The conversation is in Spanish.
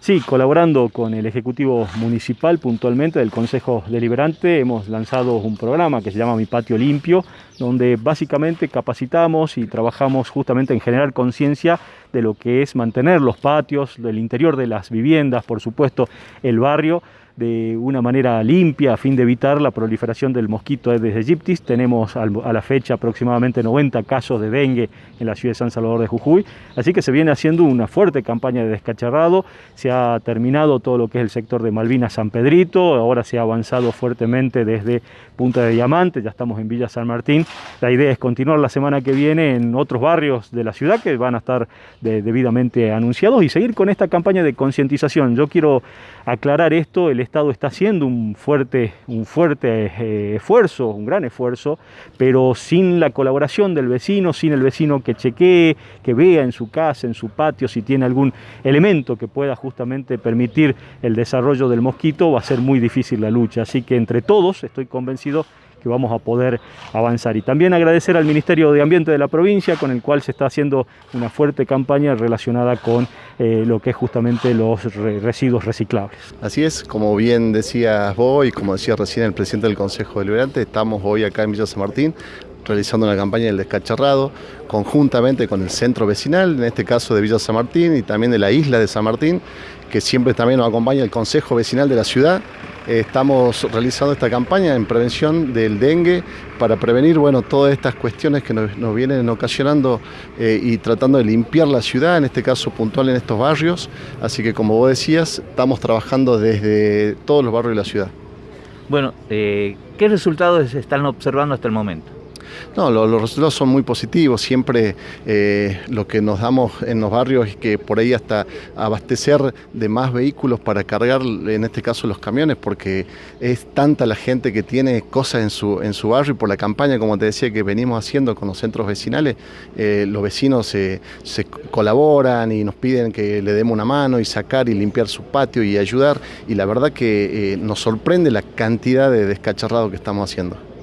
Sí, colaborando con el Ejecutivo Municipal puntualmente del Consejo Deliberante hemos lanzado un programa que se llama Mi Patio Limpio, donde básicamente capacitamos y trabajamos justamente en generar conciencia de lo que es mantener los patios, del interior de las viviendas, por supuesto el barrio, de una manera limpia a fin de evitar la proliferación del mosquito Aedes aegyptis. Tenemos a la fecha aproximadamente 90 casos de dengue en la ciudad de San Salvador de Jujuy, así que se viene haciendo una fuerte campaña de descacharrado, se ha terminado todo lo que es el sector de Malvinas San Pedrito, ahora se ha avanzado fuertemente desde Punta de Diamante, ya estamos en Villa San Martín. La idea es continuar la semana que viene en otros barrios de la ciudad que van a estar debidamente anunciados y seguir con esta campaña de concientización. Yo quiero aclarar esto, el Estado está haciendo un fuerte, un fuerte eh, esfuerzo, un gran esfuerzo, pero sin la colaboración del vecino, sin el vecino que chequee, que vea en su casa, en su patio, si tiene algún elemento que pueda justamente permitir el desarrollo del mosquito, va a ser muy difícil la lucha. Así que entre todos, estoy convencido que vamos a poder avanzar. Y también agradecer al Ministerio de Ambiente de la provincia, con el cual se está haciendo una fuerte campaña relacionada con eh, lo que es justamente los residuos reciclables. Así es, como bien decías vos y como decía recién el presidente del Consejo Deliberante, estamos hoy acá en Villa San Martín realizando una campaña del descacharrado conjuntamente con el centro vecinal, en este caso de Villa San Martín y también de la isla de San Martín, que siempre también nos acompaña el Consejo Vecinal de la ciudad. Estamos realizando esta campaña en prevención del dengue para prevenir bueno, todas estas cuestiones que nos, vienen ocasionando eh, y tratando de limpiar la ciudad, en este caso puntual en estos barrios. Así que como vos decías, estamos trabajando desde todos los barrios de la ciudad. Bueno, eh, ¿qué resultados están observando hasta el momento? No, los resultados son muy positivos. Siempre eh, lo que nos damos en los barrios es que por ahí hasta abastecer de más vehículos para cargar, en este caso los camiones, porque es tanta la gente que tiene cosas en su, en su barrio y por la campaña, como te decía, que venimos haciendo con los centros vecinales, eh, los vecinos se, colaboran y nos piden que le demos una mano y sacar y limpiar su patio y ayudar. Y la verdad que eh, nos sorprende la cantidad de descacharrado que estamos haciendo.